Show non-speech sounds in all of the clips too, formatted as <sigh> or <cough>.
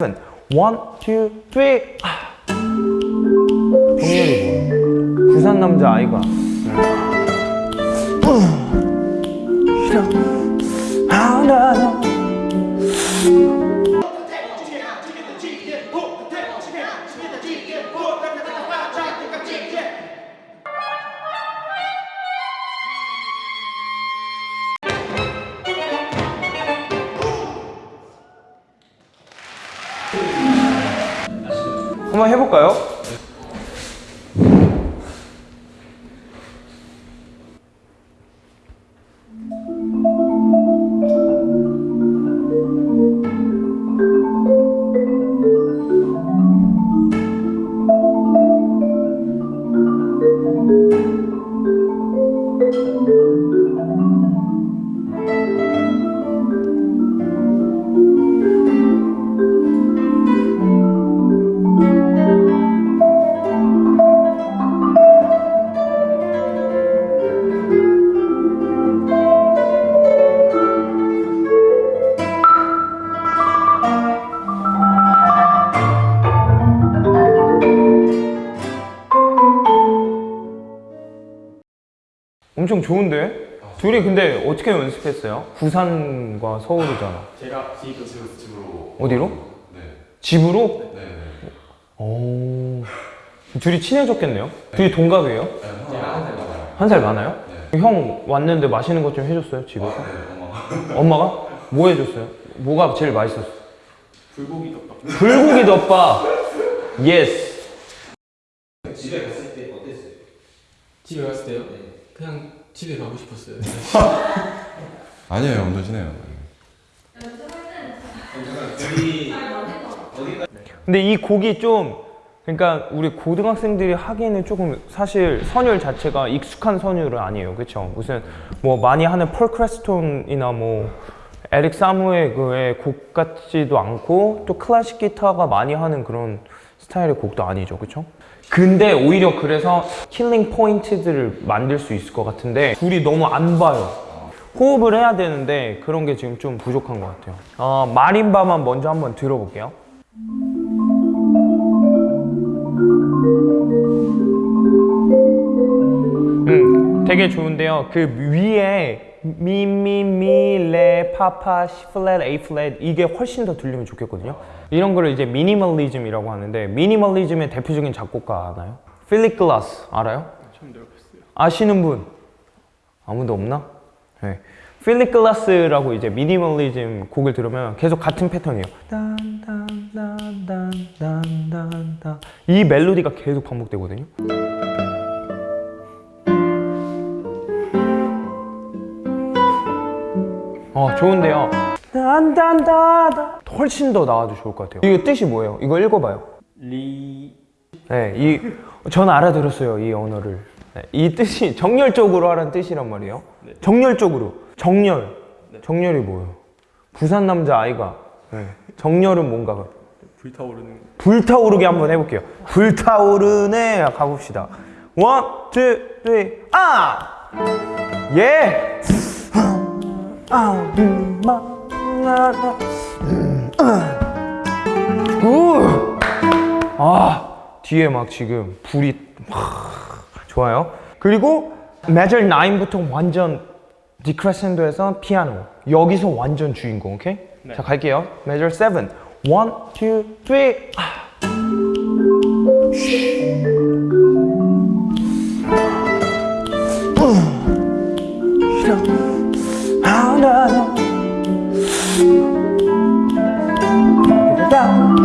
One, two, three. 아. 정렬이 뭐야? 부산 남자 아이가. 하나. 한번 해볼까요? 엄청 좋은데? 둘이 근데 어떻게 연습했어요? 부산과 서울이잖아. 제가 집에서 집으로 어디로? 네. 집으로? 네. 네. 오. 둘이 친해졌겠네요? 둘이 동갑이에요? 네. 제가 한살 많아요. 한 살 많아요? 형 왔는데 맛있는 것 좀 해줬어요, 집에서? 네. 엄마. 엄마가? 뭐 해줬어요? 뭐가 제일 맛있었어? 불고기 덮밥. 불고기 덮밥! yes! 집에 갔을 때 어땠어요? 집에 갔을 때요? 그냥 집에 가고 싶었어요. <laughs> 아니에요. 우리 근데 이 곡이 좀 그러니까 우리 고등학생들이 하기에는 조금 사실 선율 자체가 익숙한 선율은 아니에요 그쵸 무슨 뭐 많이 하는 폴 크레스톤이나 뭐 에릭 사무의 그의 곡 같지도 않고 또 클래식 기타가 많이 하는 그런 스타일의 곡도 아니죠 그쵸 근데 오히려 그래서 killing point들을 만들 수 있을 것 같은데 둘이 너무 안 봐요. 호흡을 해야 되는데 그런 게 지금 좀 부족한 것 같아요. 어, 마림바만 먼저 한번 들어볼게요. 음, 되게 좋은데요. 그 위에 미 미 미 레 파 파 시 플랫 A flat 이게 훨씬 더 들리면 좋겠거든요. 이런 거를 이제 미니멀리즘이라고 하는데 미니멀리즘의 대표적인 작곡가 아나요? 필립 글라스 알아요? 처음 들어봤어요. 아시는 분 아무도 없나? 네. 필립 글라스라고 이제 미니멀리즘 곡을 들으면 계속 같은 패턴이에요. 이 멜로디가 계속 반복되거든요. 어 좋은데요. 딴딴따다 훨씬 더 나와도 좋을 것 같아요. 이거 뜻이 뭐예요? 이거 읽어봐요. 리 네, 이, 전 알아들었어요, 이 언어를. 네, 이 뜻이 정열적으로 하라는 뜻이란 말이에요. 정열적으로. 정열. 정열이 뭐예요? 부산 남자 아이가. 네, 정열은 뭔가. 불타오르는 불타오르게 한번 해볼게요. 불타오르네 가봅시다. one, two, three, 아! 예! 아, 음, 나, 음, 아. 우! 아, 뒤에 막 지금 불이 막 좋아요. 그리고 measure 9부터 완전 디크레센도에서 피아노. 여기서 완전 주인공, 오케이? 자, 갈게요. measure 7. 1, 2, 3. 아.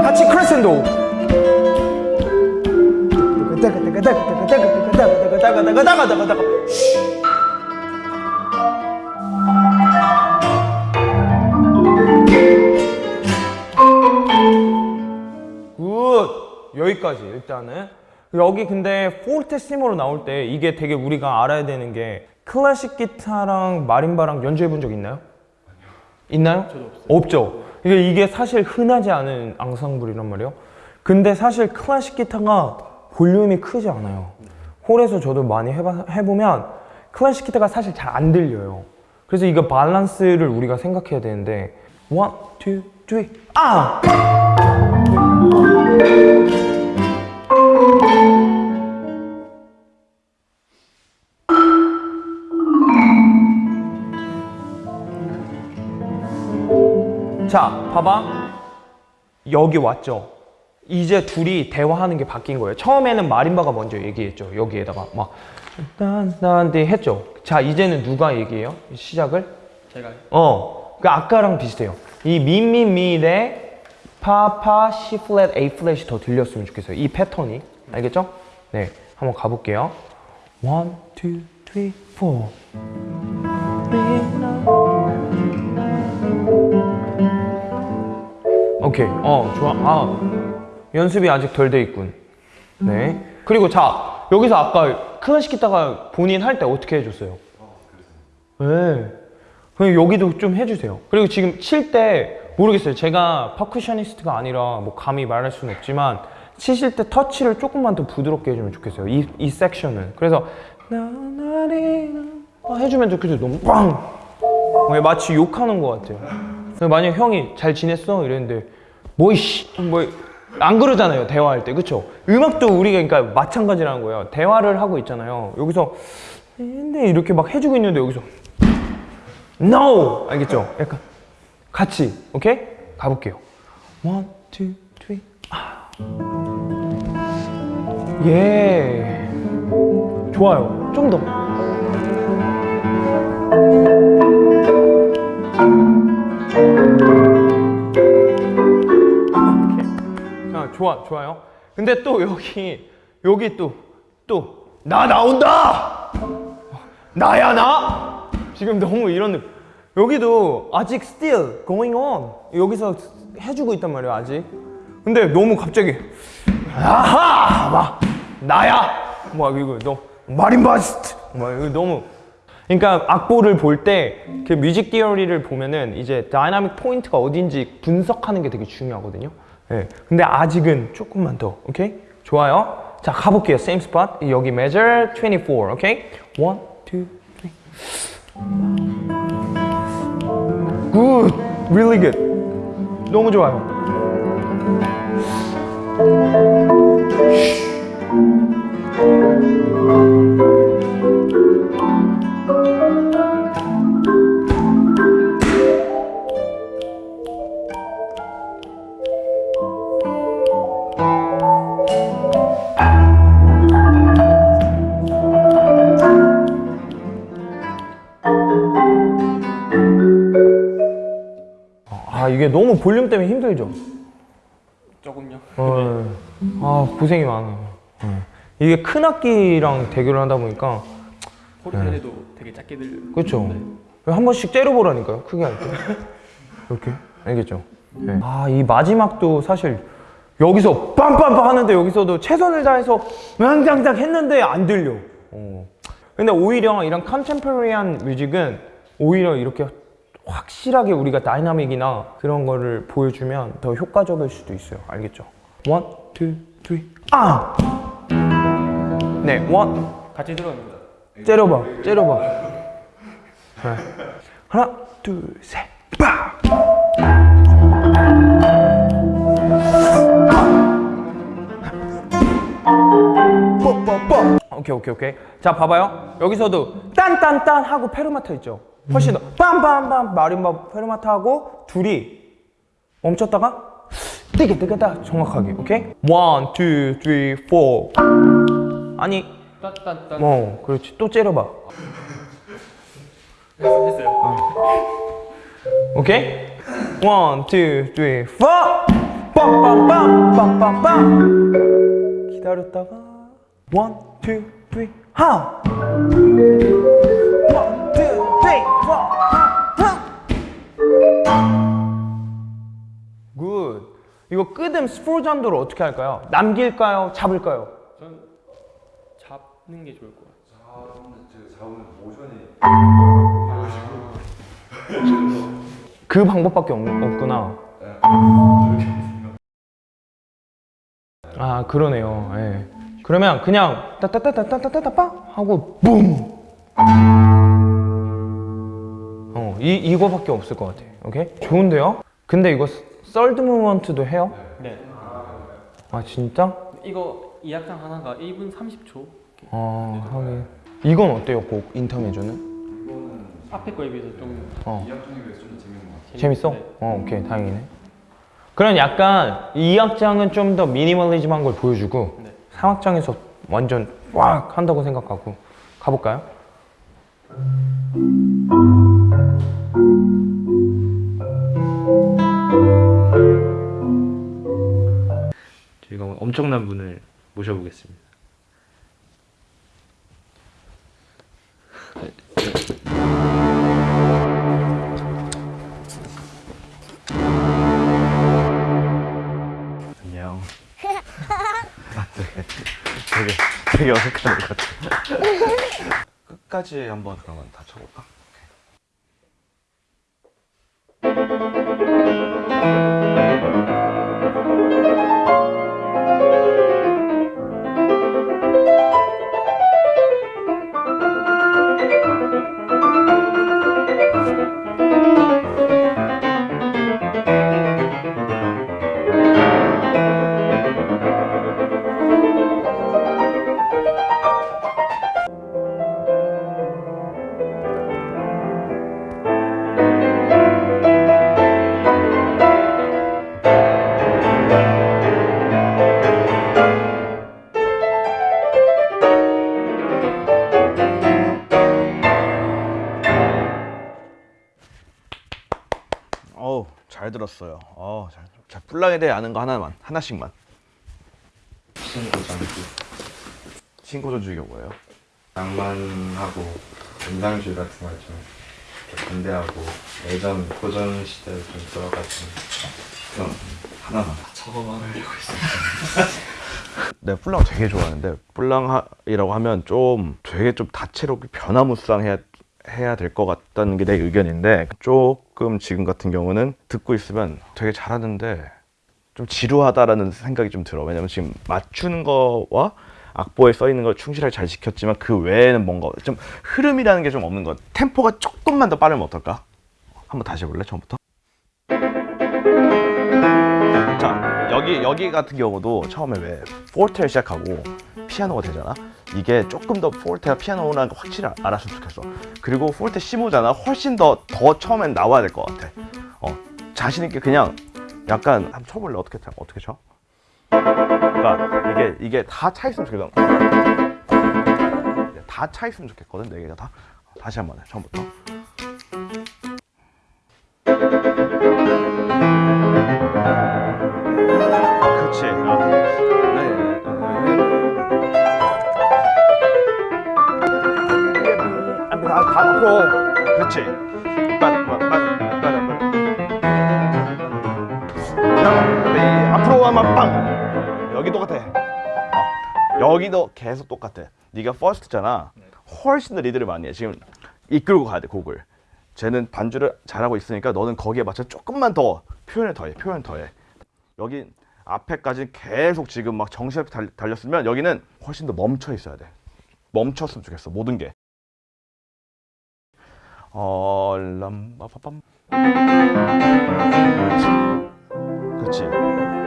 같이 크레센도. good! 여기까지 일단은 여기 근데 포르테시모로 나올 때 이게 되게 우리가 알아야 되는 게 클래식 기타랑 마림바랑 연주해 본 적 있나요? 있나요? 저도 없어요. 없죠. 이게, 이게 사실 흔하지 않은 앙상블이란 말이에요. 근데 사실 클래식 기타가 볼륨이 크지 않아요. 홀에서 저도 많이 해봐, 해보면 클래식 기타가 사실 잘 안 들려요. 그래서 이거 밸런스를 우리가 생각해야 되는데 one, two, three, 아! 봐봐. 여기 왔죠. 이제 둘이 대화하는 게 바뀐 거예요. 처음에는 마림바가 먼저 얘기했죠. 여기에다가 막 나한테 했죠. 자, 이제는 누가 얘기해요? 시작을? 제가 어, 그 아까랑 비슷해요. 이 미미미 레 파파 시 플랫 A flat이 더 들렸으면 좋겠어요. 이 패턴이 알겠죠? 네, 한번 가 볼게요. One, two, three, four. 오케이, 어 좋아. 아 연습이 아직 덜 돼 있군. 네. 그리고 자 여기서 아까 클래식 기타가 본인 할 때 어떻게 해줬어요? 네. 그냥 여기도 좀 해주세요. 그리고 지금 칠 때 모르겠어요. 제가 퍼쿠셔니스트가 아니라 뭐 감히 말할 수는 없지만 치실 때 터치를 조금만 더 부드럽게 해주면 좋겠어요. 이, 이 섹션은. 그래서 아, 해주면 좋겠어요. 너무 빵! 어, 마치 욕하는 것 같아요. 만약 형이 잘 지냈어? 이랬는데 뭐이씨 뭐 안 그러잖아요. 대화할 때 그쵸? 음악도 우리가 그러니까 마찬가지라는 거예요. 대화를 하고 있잖아요. 여기서 근데 이렇게 막 해주고 있는데 여기서 No! 알겠죠? 약간 같이, 오케이? 가볼게요. One, two, three. 아. 예. 좋아요. 좀 더. 좋아, 좋아요. 근데 또 여기, 여기 또, 또, 나 나온다! 나야, 나! 지금 너무 이런 느낌. 여기도 아직 still going on. 여기서 해주고 있단 말이에요, 아직. 근데 너무 갑자기, 아하! 막, 나야! 막 이거, 너, marimbist! 막 이거 너무. 그러니까 악보를 볼 때 그 music theory를 보면은 이제 dynamic point가 어딘지 분석하는 게 되게 중요하거든요. 예. 근데 아직은 조금만 더. 오케이? 좋아요. 자, 가볼게요. same spot. 여기 measure 24. 오케이? 1 2 3 Good, really good. 너무 좋아요. 아 너무 볼륨 때문에 힘들죠. 조금요. 어, 아 고생이 많아요. 어. 이게 큰 악기랑 대결을 하다 보니까 포르테도 되게 작게 들. 그렇죠. 한 번씩 째려보라니까요. 크게 할 때. <laughs> 이렇게 알겠죠? 네. 아이 마지막도 사실 여기서 빰빰빰 하는데 여기서도 최선을 다해서 앙장장 했는데 안 들려. 어. 근데 오히려 이런 컨템퍼리한 뮤직은 오히려 이렇게 확실하게 우리가 dynamic이나 그런 거를 보여주면 더 효과적일 수도 있어요. 알겠죠? one, two, three, 아! 네, one, 같이 들어갑니다. 째려봐, 째려봐. 네. 하나, 둘, 셋, 빠! 뽀뽀뽀. 오케이, 오케이, 오케이. 자, 봐봐요. 여기서도 딴딴딴 하고 페르마타 있죠. 훨씬 더 빰빰빰 마림바 페르마타 하고 둘이 멈췄다가 뜨게 뜨게다 정확하게. 오케이? one, two, three, four. 아니, 딴딴딴. 어, 그렇지. 또 째려봐. 했어요. 오케이? one, two, three, four! 빰빰빰 빰빰빰 기다렸다가 one, two, three, 하! 이거 끝음 스포르잔도를 어떻게 할까요? 남길까요? 잡을까요? 전 잡는 게 좋을 것 같아요. <laughs> 그 방법밖에 없, 없구나. 아 그러네요. 예. 그러면 그냥 따따따따따따따빠 하고 붐. 어, 이 이거밖에 없을 것 같아. 오케이? 좋은데요? 근데 이거 썰드 무먼트도 해요? 네. 아 진짜? 이거 이 악장 하나가 1분 30초. 아 하긴. 이건 어때요? 곡 인터메조는? 앞에 거에 비해서 좀 어. 재밌- 재밌어? 네. 어 오케이 다행이네. 그런 약간 2악장은 좀 더 미니멀리즘한 걸 보여주고 3악장에서 완전 꽉 한다고 생각하고 가볼까요? 저희가 엄청난 분을 모셔보겠습니다. 안녕. 아, 되게, 되게, 되게 어색한 것 같아. 끝까지 한번 그러면 다 쳐볼까? 들었어요. 어, 잘. 자, 뿔랑에 대해 아는 거 하나만, 하나씩만. 신고장기 신고전주의가 뭐예요? 낭만하고 인상주의 같은 걸좀 반대하고 예전 고전 시대를 좀 들어가지고 그럼 하나만. 저거만 하려고 했어요. <laughs> 내가 뿔랑 되게 좋아하는데 뿔랑이라고 하면 좀 되게 좀 다채롭게 변화무쌍해야 해야 될 것 같다는 게 내 의견인데 조금 지금 같은 경우는 듣고 있으면 되게 잘하는데 좀 지루하다라는 생각이 좀 들어 왜냐면 지금 맞추는 거와 악보에 써 있는 걸 충실하게 잘 지켰지만 그 외에는 뭔가 좀 흐름이라는 게 좀 없는 것 템포가 조금만 더 빠르면 어떨까? 한번 다시 해볼래 처음부터? 자 여기 여기 같은 경우도 처음에 왜 포르테를 시작하고 피아노가 되잖아 이게 조금 더 포르테가 피아노라는 걸 확실히 알- 알았으면 좋겠어. 그리고 포르테 시모잖아 훨씬 더더 처음엔 나와야 될 것 같아. 어 자신 있게 그냥 약간 한번 쳐볼래? 어떻게 쳐? 어떻게 쳐? 그러니까 이게 이게 다 차 있으면 좋겠어. 다 차 있으면 좋겠거든 네 개가 다. 다시 한 번 해 처음부터 어, 여기도 계속 똑같아. 네가 퍼스트잖아. 훨씬 더 리드를 많이 해. 지금 이끌고 가야 돼 곡을. 쟤는 반주를 잘하고 있으니까 너는 거기에 맞춰 조금만 더 표현을 더해. 표현 더해. 여기 앞에까지 계속 지금 막 정신없이 달, 달렸으면 여기는 훨씬 더 멈춰 있어야 돼. 멈췄으면 좋겠어. 모든 게. 어, 람바바밤. 그렇지.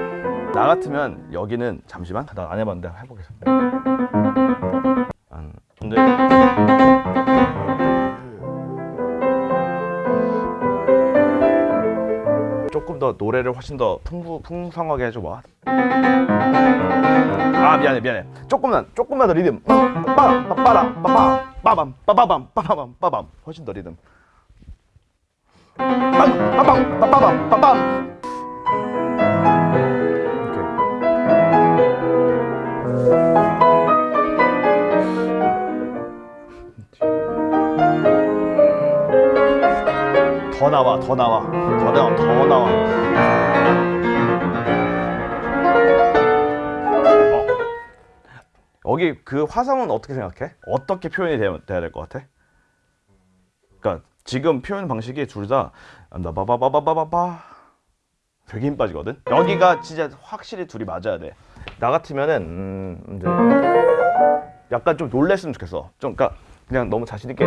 나 같으면 여기는 잠시만. 나안 해봤는데 해보겠습니다. 안. 근데 조금 더 노래를 훨씬 더 풍부 풍성하게 해줘봐. 아 미안해 미안해. 조금만 조금만 더 리듬. 빠밤 빠밤 빠밤 빠밤 빠밤 빠밤 훨씬 더 리듬. 빠밤 빠밤 빠밤 빠밤. 더 나와 더 나와. 더 나와 더 나와. 어. 여기 그 화성은 어떻게 생각해? 어떻게 표현이 돼야, 돼야 될 것 같아? 그러니까 지금 표현 방식이 둘 다 나바바바바바바. 되게 힘 빠지거든? 여기가 진짜 확실히 둘이 맞아야 돼 나 같으면은 음, 이제 약간 좀 놀랬으면 좋겠어. 좀 그러니까 그냥 너무 자신 있게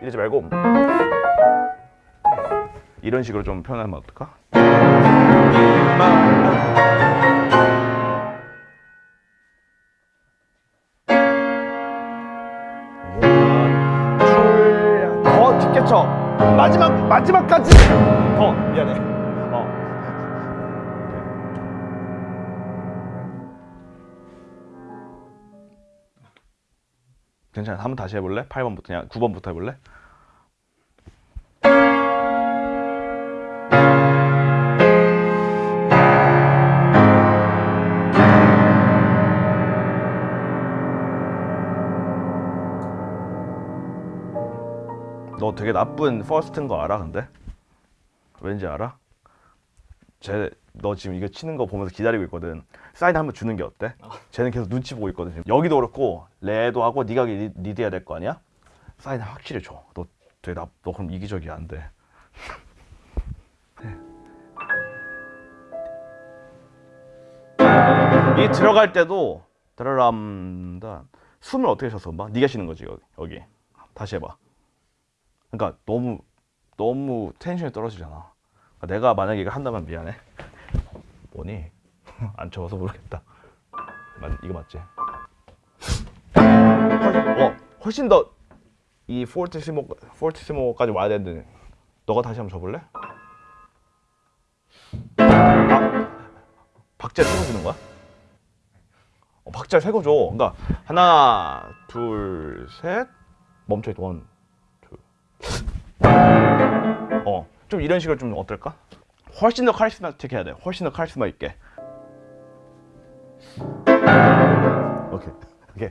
이러지 말고 이런 식으로 좀 표현하면 어떨까? 어, 더 깊겠죠? 마지막 마지막까지 더 미안해. 어. 괜찮아. 한번 다시 해볼래? 8번부터 그냥 9번부터 해볼래? 너 되게 나쁜 first인 거 알아 근데? 왠지 알아? 쟤 너 지금 이거 치는 거 보면서 기다리고 있거든 사인 한번 주는 게 어때? 쟤는 계속 눈치 보고 있거든 지금. 여기도 그렇고 레도 하고 네가 리, 리드해야 될 거 아니야? 사인 확실히 줘너 되게 나, 너 그럼 이기적이야 안돼 <laughs> 이 들어갈 때도 드라람다 숨을 어떻게 쉬었어 봐 네가 쉬는 거지 여기, 여기 다시 해봐 그러니까 너무 너무 텐션이 떨어지잖아 그러니까 내가 만약에 이거 한다면 미안해 뭐니 <laughs> 안 쳐봐서 모르겠다 맞, 이거 맞지 어 훨씬 더 이 포르티시모 포르티시모까지 와야 되는데 너가 다시 한번 줘볼래? 아, 박자 세고 주는 거야? 어, 박자 세고 줘. 그러니까 하나, 둘, 셋, 멈춰 있 원, 둘. 어, 좀 이런 식으로 좀 어떨까? 훨씬 더 카리스마틱 해야 돼. 훨씬 더 카리스마 있게. 오케이, 오케이,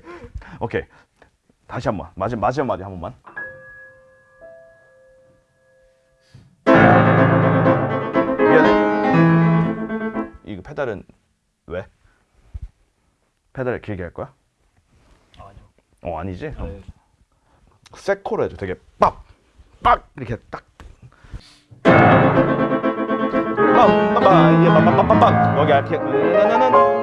오케이. 다시 한 번. 마지막 마지막 마디 한 번만. 미안해. 이거 페달은 왜? 페달을 길게 할 거야? 아니요. 어 아니지? 네. 세코로 해줘. 되게 빡! 빡! 이렇게 딱. 빰빰빰 이게 빰빰빰빰빰 여기 이렇게 훨씬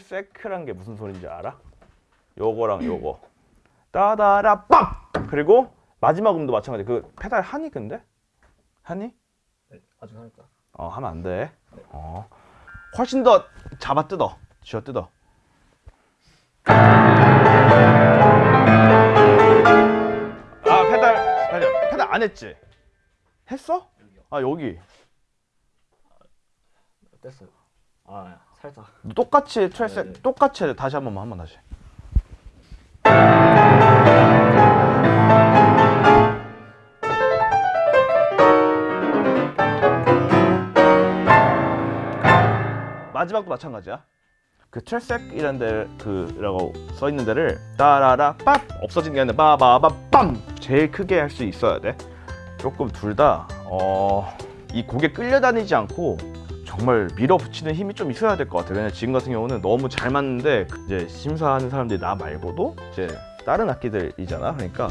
très sec란 게 무슨 소리인지 알아? 요거랑 요거 따다라 빡! 그리고 마지막 음도 마찬가지 그 페달 하니 근데? 하니? 네, 아직 하니까. 어 하면 안 돼. 어 훨씬 더 잡아 뜯어. 쥐어 뜯어. 아 페달 페달 페달 안 했지? 했어? 아 여기 뗐어요. 아, 살짝. 똑같이 트레스 네, 네. 똑같이 해. 다시 한 번만 한 번 다시. 마지막도 마찬가지야. 그 트레색이라는 데 그라고 써 있는 데를 따라라 ปั๊ 없어진 게 아니라 빠바바 빰 제일 크게 할 수 있어야 돼. 조금 둘 다 어, 이 곡에 끌려다니지 않고 정말 밀어붙이는 힘이 좀 있어야 될 것 같아요. 왜냐면 지금 같은 경우는 너무 잘 맞는데 이제 심사하는 사람들이 나 말고도 이제 다른 악기들이잖아. 그러니까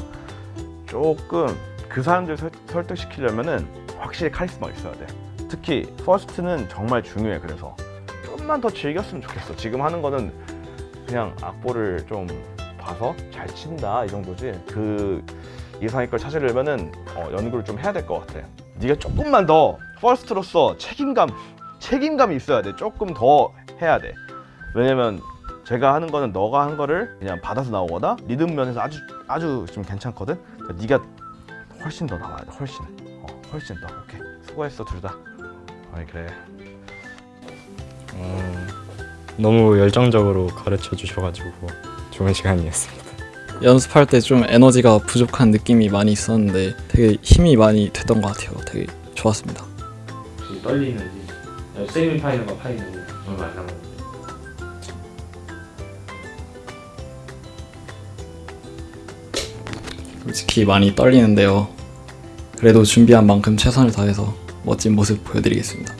조금 그 사람들 설, 설득시키려면은 확실히 카리스마가 있어야 돼. 특히 first는 정말 중요해. 그래서 좀만 더 즐겼으면 좋겠어. 지금 하는 거는 그냥 악보를 좀 봐서 잘 친다 이 정도지. 그 이상의 걸 찾으려면은 어, 연구를 좀 해야 될 것 같아. 네가 조금만 더 퍼스트로서 책임감 책임감이 있어야 돼. 조금 더 해야 돼. 왜냐면 제가 하는 거는 너가 한 거를 그냥 받아서 나오거나 리듬 면에서 아주 아주 좀 괜찮거든. 그러니까 네가 훨씬 더 나와야 돼. 훨씬. 어, 훨씬 더. 오케이. 수고했어 둘 다. 아이 그래. 어, 너무 열정적으로 가르쳐 주셔가지고 좋은 시간이었습니다. 연습할 때 좀 에너지가 부족한 느낌이 많이 있었는데 되게 힘이 많이 됐던 것 같아요. 되게 좋았습니다. 좀 떨리는지. 세미 파이널과 파이널 정말 많이 남았는데. 솔직히 많이 떨리는데요. 그래도 준비한 만큼 최선을 다해서 멋진 모습 보여드리겠습니다.